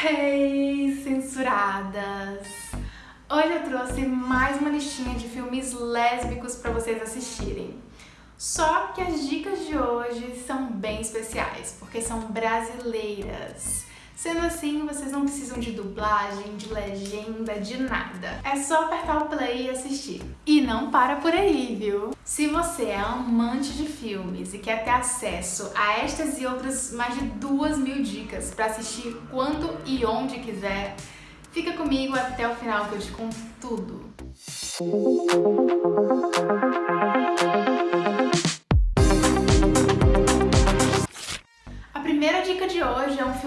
Hey, censuradas! Hoje eu trouxe mais uma listinha de filmes lésbicos para vocês assistirem. Só que as dicas de hoje são bem especiais, porque são brasileiras. Sendo assim, vocês não precisam de dublagem, de legenda, de nada. É só apertar o play e assistir. E não para por aí, viu? Se você é amante de filmes e quer ter acesso a estas e outras mais de duas mil dicas para assistir quando e onde quiser, fica comigo até o final que eu te conto tudo.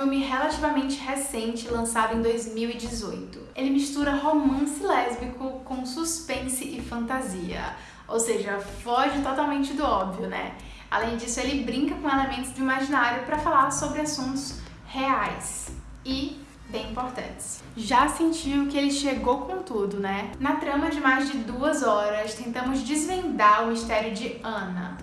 Filme relativamente recente, lançado em 2018. Ele mistura romance lésbico com suspense e fantasia, ou seja, foge totalmente do óbvio, né? Além disso, ele brinca com elementos do imaginário para falar sobre assuntos reais e bem importantes. Já sentiu que ele chegou com tudo, né? Na trama de mais de duas horas, tentamos desvendar o mistério de Ana,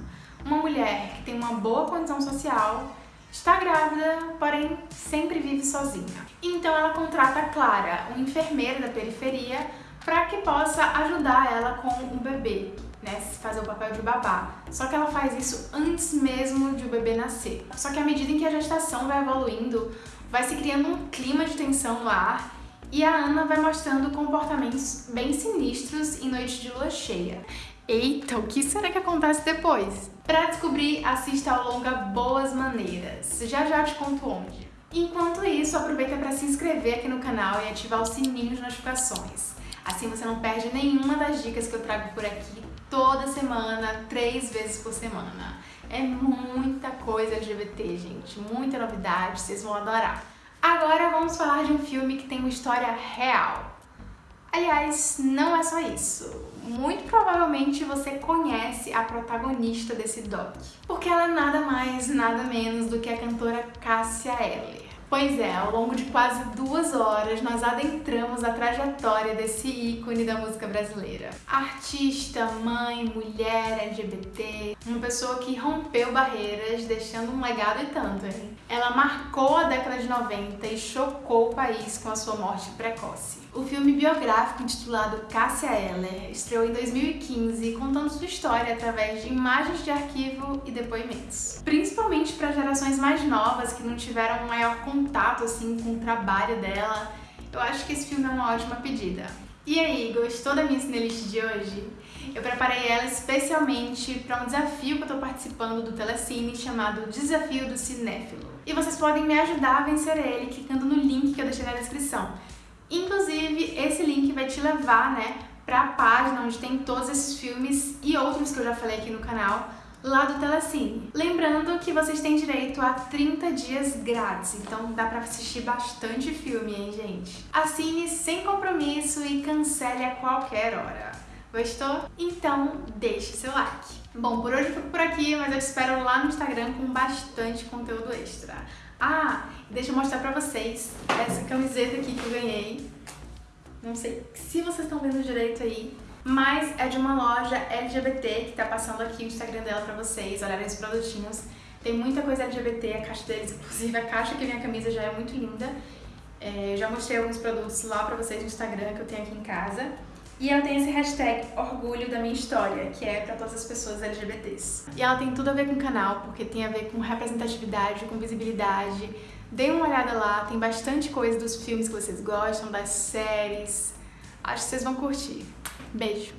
uma mulher que tem uma boa condição social Está grávida, porém sempre vive sozinha. Então ela contrata a Clara, uma enfermeira da periferia, para que possa ajudar ela com o bebê, né, fazer o papel de babá. Só que ela faz isso antes mesmo de o bebê nascer. Só que à medida em que a gestação vai evoluindo, vai se criando um clima de tensão no ar e a Ana vai mostrando comportamentos bem sinistros em noite de lua cheia. Eita, o que será que acontece depois? Para descobrir, assista ao longa Boas Maneiras. Já já te conto onde. Enquanto isso, aproveita para se inscrever aqui no canal e ativar o sininho de notificações. Assim você não perde nenhuma das dicas que eu trago por aqui toda semana, três vezes por semana. É muita coisa LGBT, gente, muita novidade, vocês vão adorar. Agora vamos falar de um filme que tem uma história real. Aliás, não é só isso. Muito provavelmente você conhece a protagonista desse doc, porque ela é nada mais, nada menos do que a cantora Cássia Eller. Pois é, ao longo de quase duas horas nós adentramos a trajetória desse ícone da música brasileira. Artista, mãe, mulher, LGBT, uma pessoa que rompeu barreiras, deixando um legado e tanto, hein? Ela marcou a década de 90 e chocou o país com a sua morte precoce. O filme biográfico intitulado Cássia Eller estreou em 2015 contando sua história através de imagens de arquivo e depoimentos. Principalmente para gerações mais novas que não tiveram maior contato assim com o trabalho dela, eu acho que esse filme é uma ótima pedida. E aí, gostou da minha cinelist de hoje? Eu preparei ela especialmente para um desafio que eu estou participando do Telecine chamado Desafio do Cinéfilo. E vocês podem me ajudar a vencer ele clicando no link que eu deixei na descrição. Inclusive, esse link vai te levar, né, para a página onde tem todos esses filmes e outros que eu já falei aqui no canal, lá do Telecine. Lembrando que vocês têm direito a 30 dias grátis, então dá pra assistir bastante filme, hein, gente? Assine sem compromisso e cancele a qualquer hora. Gostou? Então deixe seu like. Bom, por hoje eu fico por aqui, mas eu te espero lá no Instagram com bastante conteúdo extra. Ah, deixa eu mostrar pra vocês essa camiseta aqui que eu ganhei. Não sei se vocês estão vendo direito aí, mas é de uma loja LGBT que tá passando aqui o Instagram dela pra vocês, olharem os produtinhos. Tem muita coisa LGBT, a caixa deles, inclusive a caixa que vem a camisa já é muito linda. É, já mostrei alguns produtos lá pra vocês no Instagram que eu tenho aqui em casa. E ela tem esse hashtag Orgulho da Minha História, que é para todas as pessoas LGBTs. E ela tem tudo a ver com o canal, porque tem a ver com representatividade, com visibilidade. Dê uma olhada lá, tem bastante coisa dos filmes que vocês gostam, das séries. Acho que vocês vão curtir. Beijo!